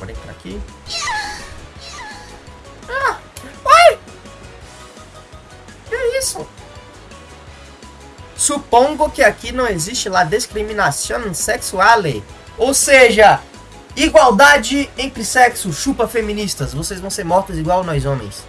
Bora entrar aqui. Ah! Ai! Que é isso? Supongo que aqui não existe lá discriminação sexual. Ou seja, igualdade entre sexos. chupa feministas. Vocês vão ser mortas igual nós homens.